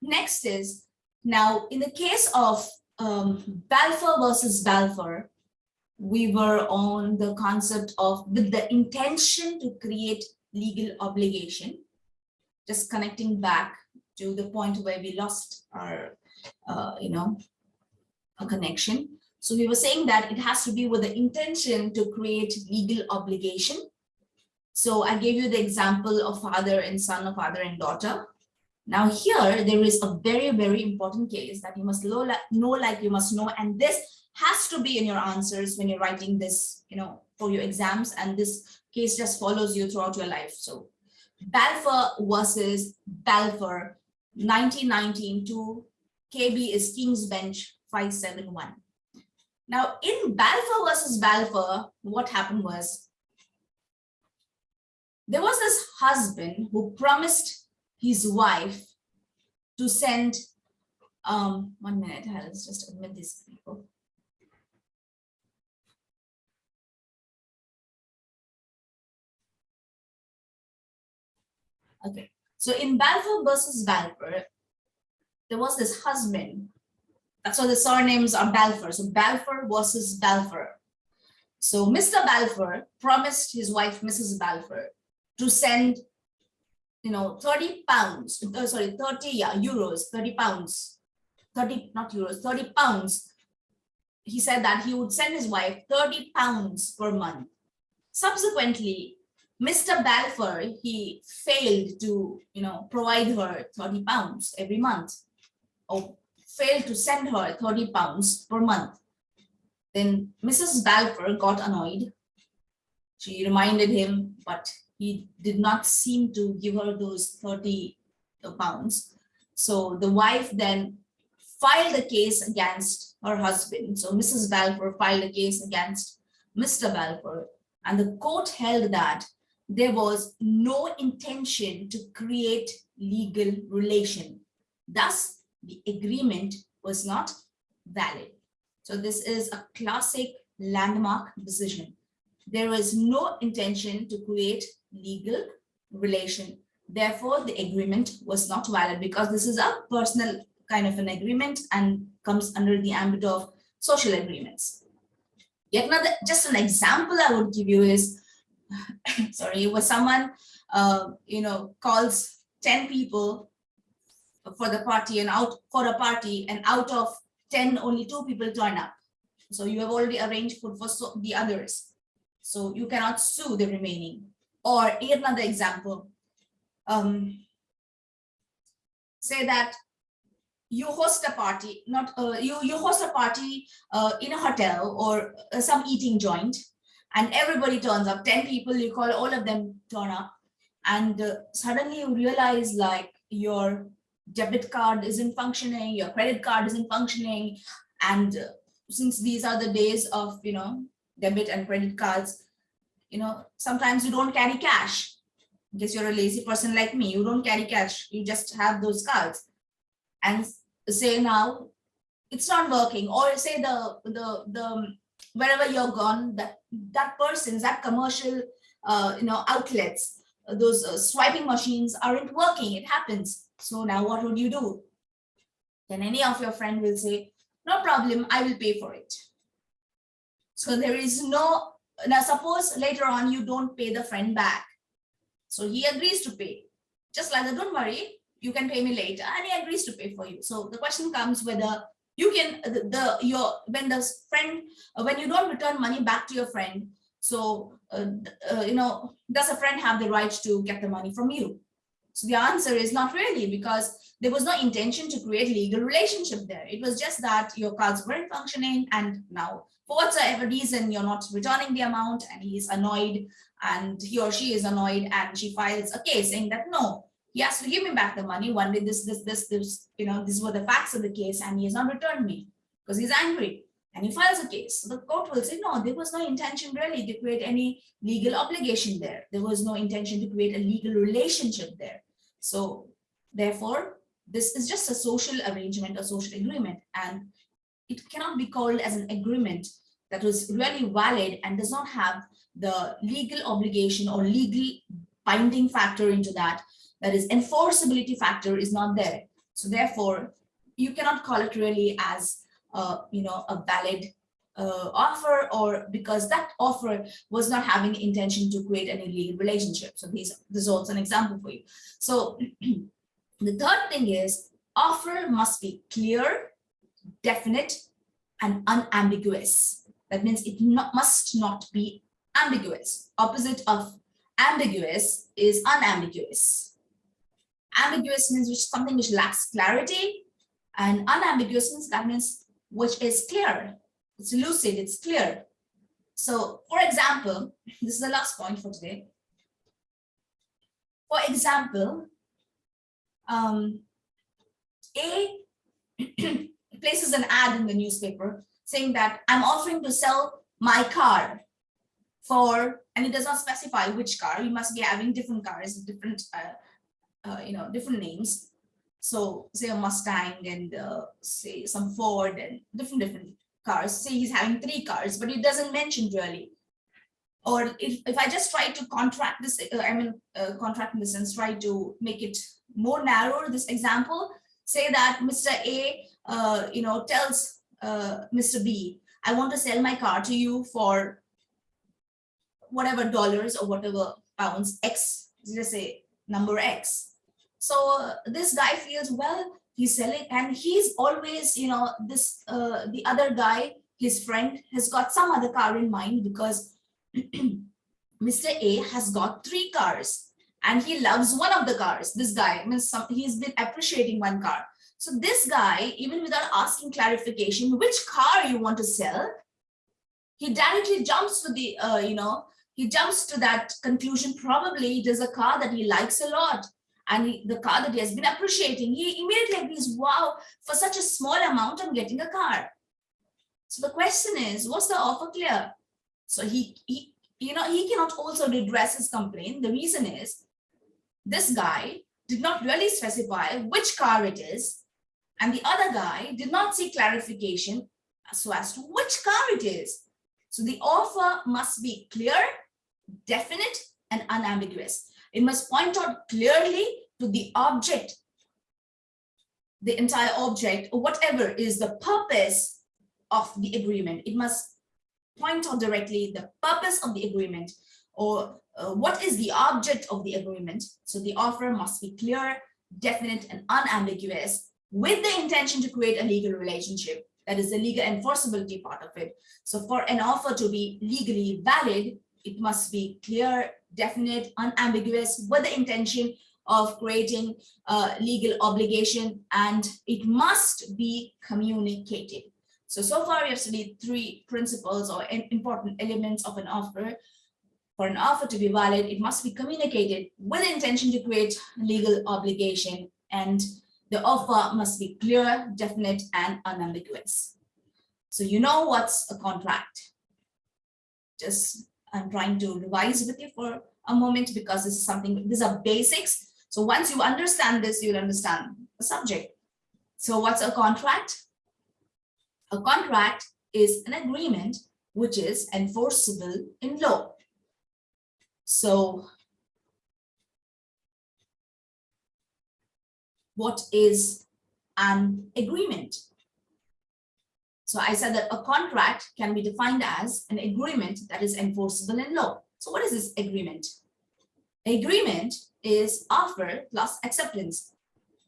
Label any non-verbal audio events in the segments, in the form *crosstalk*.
next is, now in the case of um, Balfour versus Balfour, we were on the concept of with the intention to create legal obligation, just connecting back to the point where we lost our, uh, you know, a connection. So we were saying that it has to be with the intention to create legal obligation. So I gave you the example of father and son or father and daughter. Now here, there is a very, very important case that you must know, like you must know, and this has to be in your answers when you're writing this, you know, for your exams, and this case just follows you throughout your life. So Balfour versus Balfour, 1919 to KB is King's Bench 571. Now in Balfour versus Balfour, what happened was there was this husband who promised his wife to send um one minute let's just admit these people. Okay so in balfour versus balfour there was this husband. So the surnames are balfour. So balfour versus balfour. So mr balfour promised his wife mrs balfour to send you know, 30 pounds, uh, sorry, 30 yeah, euros, 30 pounds, 30, not euros, 30 pounds. He said that he would send his wife 30 pounds per month. Subsequently, Mr. Balfour, he failed to, you know, provide her 30 pounds every month or failed to send her 30 pounds per month. Then Mrs. Balfour got annoyed. She reminded him, but he did not seem to give her those 30 uh, pounds. So the wife then filed a case against her husband. So Mrs. Balfour filed a case against Mr. Balfour and the court held that there was no intention to create legal relation. Thus, the agreement was not valid. So this is a classic landmark decision. There was no intention to create legal relation. Therefore, the agreement was not valid because this is a personal kind of an agreement and comes under the ambit of social agreements. Yet another, just an example I would give you is, *laughs* sorry, was someone, uh, you know, calls 10 people for the party and out for a party and out of 10, only two people turn up. So you have already arranged food for so the others. So you cannot sue the remaining. Or another example, um, say that you host a party, not uh, you, you host a party uh, in a hotel or uh, some eating joint, and everybody turns up, 10 people, you call all of them turn up, and uh, suddenly you realize like your debit card isn't functioning, your credit card isn't functioning, and uh, since these are the days of, you know, debit and credit cards, you know, sometimes you don't carry cash. Because you're a lazy person like me, you don't carry cash, you just have those cards. And say now, it's not working, or say the the the wherever you're gone, that that person, that commercial uh, you know outlets, those uh, swiping machines aren't working, it happens. So now what would you do? Then any of your friend will say, no problem, I will pay for it. So there is no now suppose later on you don't pay the friend back. So he agrees to pay. Just like that, don't worry, you can pay me later. And he agrees to pay for you. So the question comes whether you can the, the your when the friend uh, when you don't return money back to your friend so uh, uh, you know does a friend have the right to get the money from you so the answer is not really because there was no intention to create legal relationship there it was just that your cards weren't functioning and now for whatsoever reason you're not returning the amount and he's annoyed and he or she is annoyed and she files a case saying that no he has to give me back the money. One day this this this this you know these were the facts of the case and he has not returned me because he's angry and he files a case. So the court will say no there was no intention really to create any legal obligation there. There was no intention to create a legal relationship there. So therefore this is just a social arrangement a social agreement. And it cannot be called as an agreement that was really valid and does not have the legal obligation or legal binding factor into that that is enforceability factor is not there So therefore, you cannot call it really as, uh, you know, a valid uh, offer or because that offer was not having intention to create any legal relationship. So these, this is also an example for you. So *clears throat* the third thing is offer must be clear, definite, and unambiguous. That means it not, must not be ambiguous. Opposite of ambiguous is unambiguous. Ambiguous means which something which lacks clarity and unambiguous means that means which is clear. It's lucid, it's clear. So for example, *laughs* this is the last point for today. For example, um, A *clears throat* places an ad in the newspaper saying that I'm offering to sell my car for, and it does not specify which car, you must be having different cars, different, uh, uh, you know, different names. So say a Mustang and uh, say some Ford and different, different cars. Say he's having three cars, but it doesn't mention really. Or if, if I just try to contract this, uh, I mean, uh, contract in the sense, try to make it more narrow, this example, say that Mr. A, uh, you know, tells uh, Mr. B, I want to sell my car to you for whatever dollars or whatever pounds X, let's say number X. So uh, this guy feels, well, he's selling and he's always, you know, this, uh, the other guy, his friend has got some other car in mind because *clears throat* Mr. A has got three cars and he loves one of the cars. This guy, some, he's been appreciating one car. So this guy, even without asking clarification, which car you want to sell, he directly jumps to the, uh, you know, he jumps to that conclusion. Probably it is a car that he likes a lot. And he, the car that he has been appreciating, he immediately agrees, wow, for such a small amount, I'm getting a car. So the question is, was the offer clear? So he, he, you know, he cannot also redress his complaint. The reason is this guy did not really specify which car it is and the other guy did not seek clarification so as to which car it is. So the offer must be clear, definite, and unambiguous. It must point out clearly to the object, the entire object, or whatever is the purpose of the agreement. It must point out directly the purpose of the agreement or uh, what is the object of the agreement. So the offer must be clear, definite, and unambiguous with the intention to create a legal relationship. That is the legal enforceability part of it. So for an offer to be legally valid, it must be clear, definite, unambiguous with the intention of creating a legal obligation and it must be communicated. So, so far we have studied three principles or important elements of an offer. For an offer to be valid, it must be communicated with the intention to create legal obligation and the offer must be clear, definite, and unambiguous. So you know what's a contract. Just I'm trying to revise with you for a moment because this is something, these are basics. So once you understand this, you'll understand the subject. So what's a contract? A contract is an agreement which is enforceable in law. So what is an agreement. So I said that a contract can be defined as an agreement that is enforceable in law. So what is this agreement? Agreement is offer plus acceptance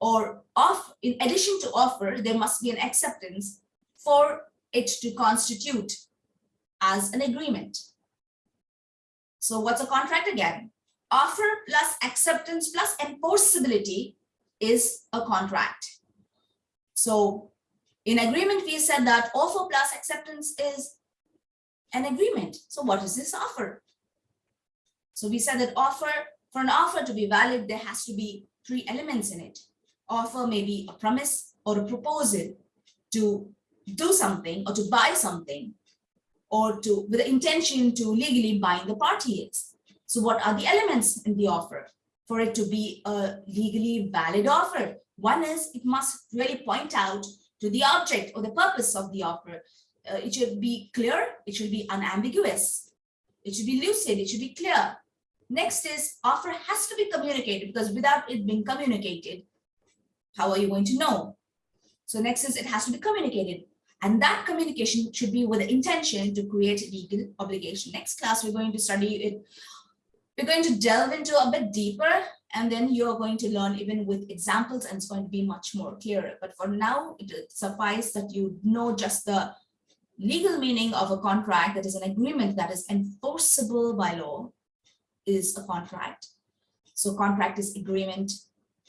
or off in addition to offer, there must be an acceptance for it to constitute as an agreement. So what's a contract again? Offer plus acceptance plus enforceability is a contract. So in agreement, we said that offer plus acceptance is an agreement. So what is this offer? So we said that offer, for an offer to be valid, there has to be three elements in it. Offer may be a promise or a proposal to do something or to buy something or to with the intention to legally bind the parties. So what are the elements in the offer? For it to be a legally valid offer. One is it must really point out to the object or the purpose of the offer. Uh, it should be clear, it should be unambiguous, it should be lucid, it should be clear. Next is offer has to be communicated because without it being communicated, How are you going to know? So next is it has to be communicated. And that communication should be with the intention to create legal obligation. Next class, we're going to study it. We're going to delve into a bit deeper and then you're going to learn even with examples and it's going to be much more clearer. But for now, it suffice that you know just the legal meaning of a contract that is an agreement that is enforceable by law is a contract. So contract is agreement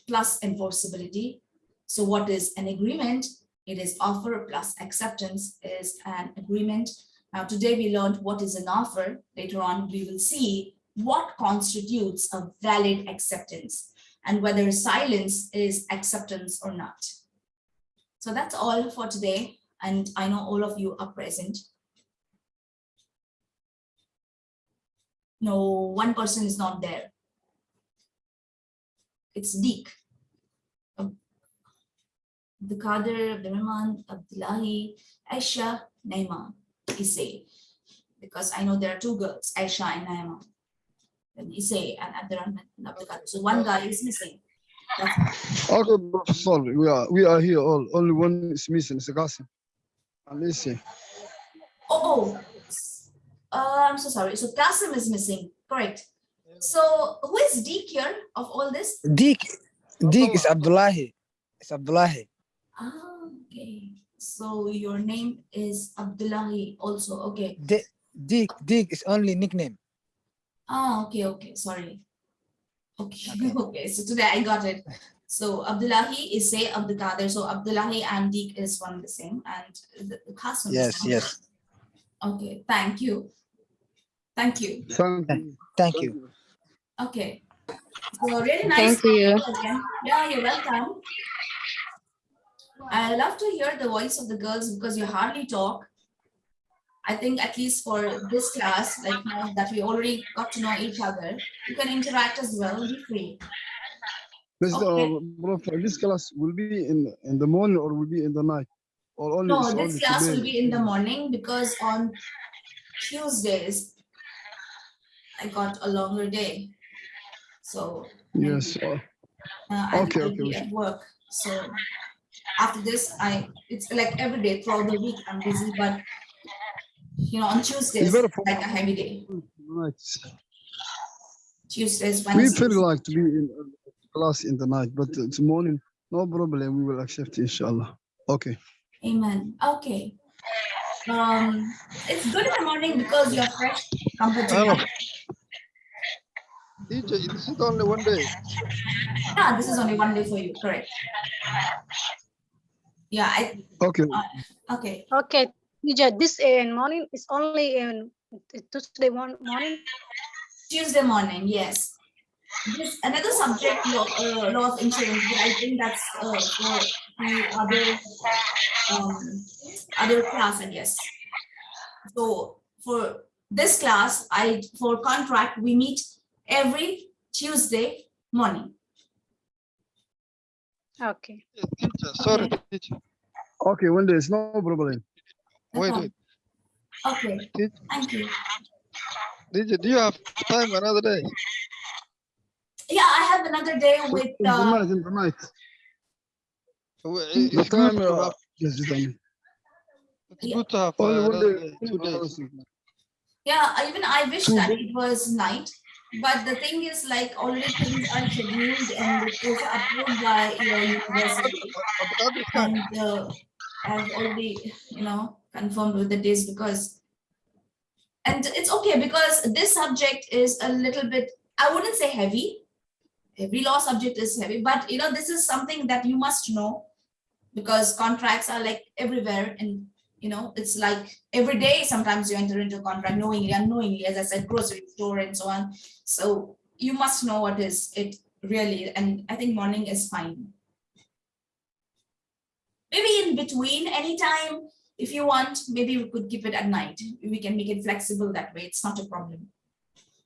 plus enforceability. So what is an agreement? It is offer plus acceptance is an agreement. Now today we learned what is an offer. Later on we will see what constitutes a valid acceptance and whether silence is acceptance or not. So that's all for today. And I know all of you are present. No, one person is not there. It's Deek. Um, the Qadir, Abdurrahman, Abdullahi, Aisha, Naima, Isay. Because I know there are two girls, Aisha and Naima. And Isay and Abdurrahman and Abdul Qadir. So one guy is missing. That's Okay, Professor, we are we are here all. Only one is missing, it's Qasim. And listen, Oh, oh. Uh, I'm so sorry. So Qasim is missing. Correct. So who is Deek here of all this? Deek, Deek is Abdullahi. It's Abdullahi. Ah, okay. So your name is Abdullahi also. Okay. De Deek, Deek is only nickname. Ah, okay, okay. Sorry. Okay, Okay. *laughs* okay. So today I got it. So Abdullahi is say Abdul Qadir. So Abdullahi and Deek is one the same. And the Qasim Yes, yes. Okay, thank you. Thank you. thank you. Thank you. Okay. So really nice. Thank you. Again. Yeah, you're welcome. I love to hear the voice of the girls because you hardly talk. I think at least for this class, like now that we already got to know each other, you can interact as well, be free. This, Okay. uh, this class will be in in the morning or will be in the night? Or only No, this only class will be in the morning because on Tuesdays, I got a longer day. So Yes, uh, uh, Okay, okay, at work. So after this, I it's like every day throughout the week I'm busy, but you know, on Tuesdays, better it's for- like a heavy day. right. Tuesdays, We Wednesdays. feel like to be in uh, class in the night, but it's morning, no problem. We will accept, inshallah. Okay. Amen. Okay. Um, it's good in the morning because you're fresh compared to Hello. night. Teacher, this is only one day. Yeah, this is only one day for you, correct? Yeah, I, Okay. okay. Okay, teacher, this in morning is only in Tuesday morning. Tuesday morning, yes. This another subject, law, uh, law of insurance, but I think that's uh, for the other um, other class, I guess. So for this class, I for contract we meet every Tuesday morning. Okay. Teacher, sorry. Okay, one day, it's no problem. No Wait, problem. Okay, Teach- thank you. Teacher, do you have time another day? Yeah, I have another day with In uh, night, in the night. It's time, to uh, have, yes, you tell me. it's good to have uh, Only another day. day, two days. Yeah, even I wish that it was night, but the thing is like already things are scheduled and it was approved by your university. But that is fine. And uh, I've already, you know, confirmed with the days because, and it's okay because this subject is a little bit, I wouldn't say heavy. Every law subject is heavy, but you know, this is something that you must know because contracts are like everywhere and you know, it's like every day sometimes you enter into a contract knowingly, unknowingly, as I said, grocery store and so on. So you must know what is it really, and I think morning is fine. Maybe in between anytime, if you want, maybe we could keep it at night. We can make it flexible that way. It's not a problem.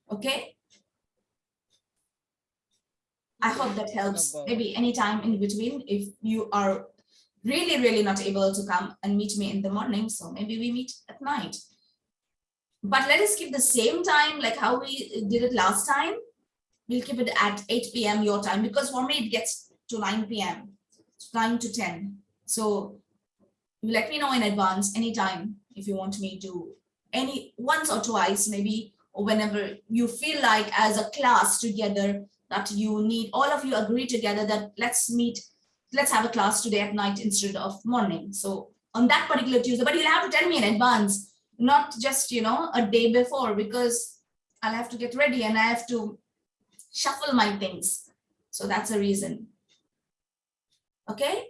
Okay? I hope that helps. Maybe anytime in between, if you are really, really not able to come and meet me in the morning, so maybe we meet at night. But let us keep the same time like how we did it last time. We'll keep it at 8 p.m. your time because for me it gets to 9 p.m. nine to 10. So let me know in advance anytime if you want me to any once or twice maybe or whenever you feel like as a class together that you need all of you agree together that let's meet let's have a class today at night instead of morning. So on that particular tuesday but you'll have to tell me in advance not just you know a day before because i'll have to get ready and i have to shuffle my things. So that's a reason. Okay?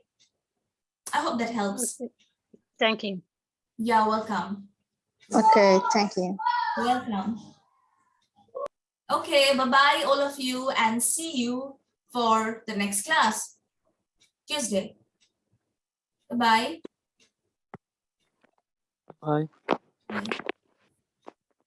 I hope that helps. Okay. Thank you. yeah welcome Okay, thank you. Welcome. Okay, bye-bye, all of you, and see you for the next class, Tuesday. Bye-bye. Bye. Bye.